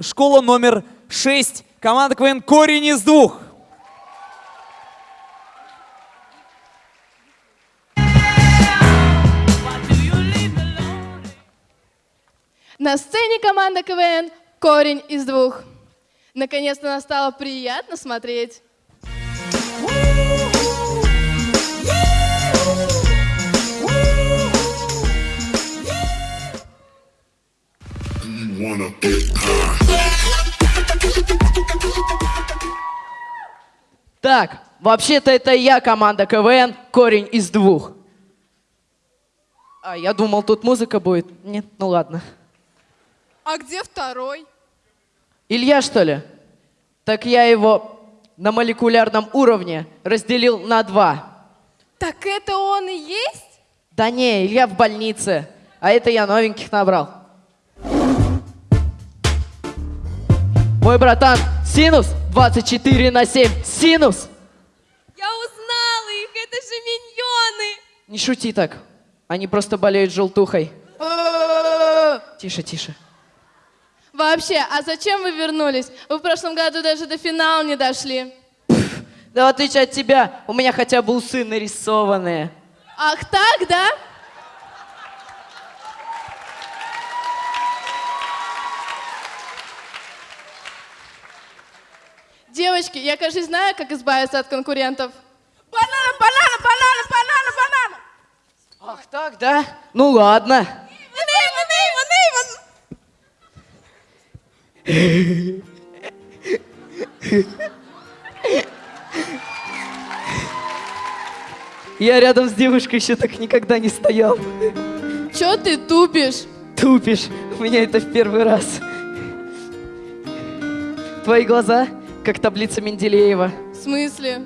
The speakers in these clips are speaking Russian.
школа номер 6, команда КВН «Корень из двух». На сцене команда КВН «Корень из двух». Наконец-то нам стало приятно смотреть. Wanna get high. Так, вообще-то это я, команда КВН, корень из двух. А, я думал, тут музыка будет. Нет, ну ладно. А где второй? Илья, что ли? Так я его на молекулярном уровне разделил на два. Так это он и есть? Да не, Илья в больнице, а это я новеньких набрал. Мой братан, синус 24 на 7. Синус! Я узнала их, это же миньоны! Не шути так. Они просто болеют желтухой. Тише, тише. Вообще, а зачем вы вернулись? Вы в прошлом году даже до финала не дошли. Да в отличие от тебя, у меня хотя бы усы нарисованные. Ах так, да? Девочки, я, кажется, знаю, как избавиться от конкурентов. Банан, банан, банан, банан, банан! Ах так, да? Ну ладно. Я рядом с девушкой еще так никогда не стоял. Чё ты тупишь? Тупишь. У меня это в первый раз. Твои глаза, как таблица Менделеева. В смысле?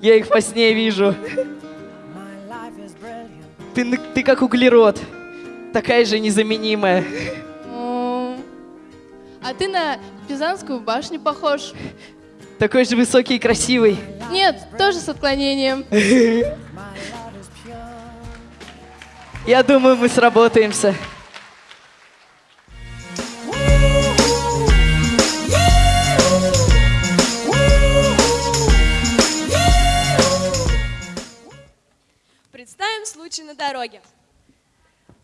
Я их во сне вижу. Ты, ты как углерод. Такая же незаменимая. А ты на Пизанскую башню похож. Такой же высокий и красивый. Нет, тоже с отклонением. Я думаю, мы сработаемся. Представим случай на дороге.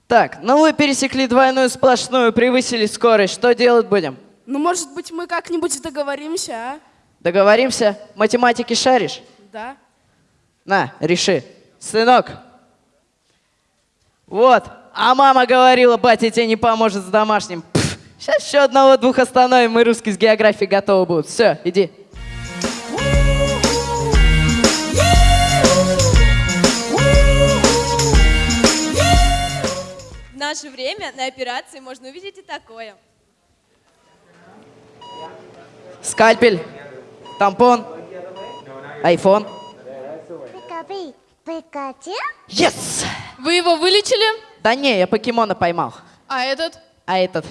Так, ну вы пересекли двойную сплошную, превысили скорость. Что делать будем? Ну, может быть, мы как-нибудь договоримся, а? Договоримся? Математики шаришь? Да. На, реши. Сынок. Вот. А мама говорила, батя тебе не поможет с домашним. Пф, сейчас еще одного-двух остановим, и русский с географией готовы будут. Все, иди. Наше время на операции можно увидеть и такое. Скальпель, тампон, айфон. Yes! Вы его вылечили? Да не, я покемона поймал. А этот? А этот?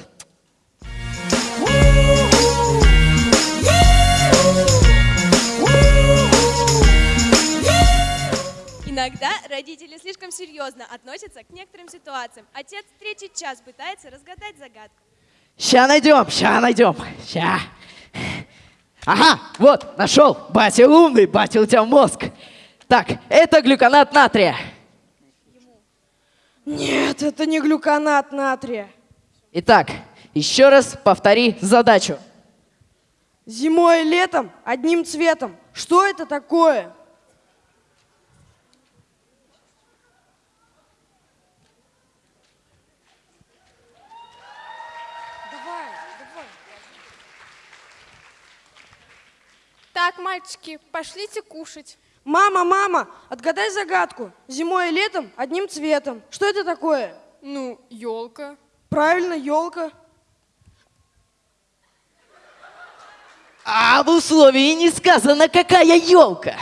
Иногда родители слишком серьезно относятся к некоторым ситуациям. Отец третий час пытается разгадать загадку. Ща найдем, ща найдем, ща. Ага, вот, нашел. Батя умный, батя у тебя мозг. Так, это глюконат натрия. Нет, это не глюконат натрия. Итак, еще раз повтори задачу. Зимой и летом одним цветом. Что это такое? Так, мальчики, пошлите кушать. Мама, мама, отгадай загадку. Зимой и летом одним цветом. Что это такое? Ну, елка. Правильно, елка. А в условии не сказано, какая елка.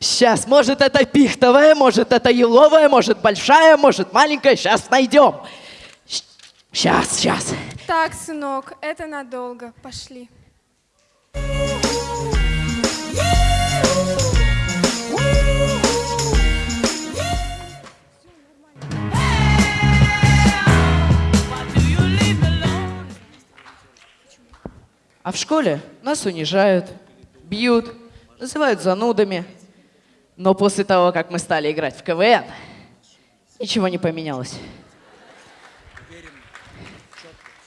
Сейчас, может, это пихтовая, может, это еловая, может, большая, может, маленькая. Сейчас найдем. Сейчас, сейчас. Так, сынок, это надолго. Пошли. А в школе нас унижают, бьют, называют занудами. Но после того, как мы стали играть в КВН, ничего не поменялось.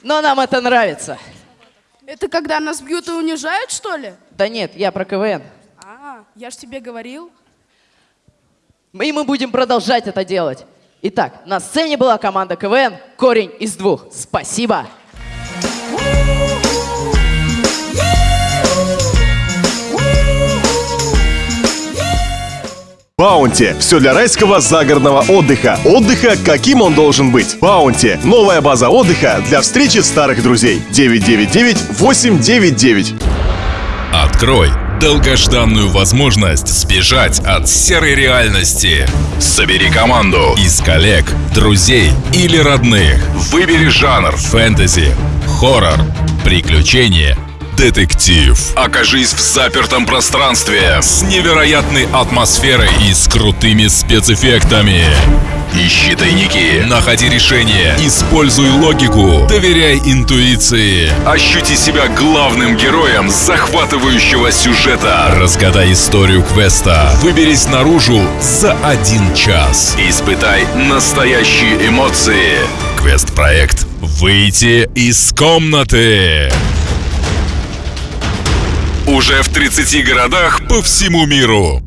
Но нам это нравится. Это когда нас бьют и унижают, что ли? Да нет, я про КВН. А, я ж тебе говорил. И мы будем продолжать это делать. Итак, на сцене была команда КВН «Корень из двух». Спасибо! Баунти. Все для райского загородного отдыха. Отдыха, каким он должен быть. Баунти. Новая база отдыха для встречи старых друзей. 999-899. Открой долгожданную возможность сбежать от серой реальности. Собери команду из коллег, друзей или родных. Выбери жанр фэнтези, хоррор, приключения, детектив. Окажись в запертом пространстве с невероятной атмосферой и с крутыми спецэффектами. Ищи тайники, находи решения, используй логику, доверяй интуиции. Ощути себя главным героем захватывающего сюжета. Разгадай историю квеста. Выберись наружу за один час. Испытай настоящие эмоции. Квест-проект «Выйти из комнаты». Уже в 30 городах по всему миру.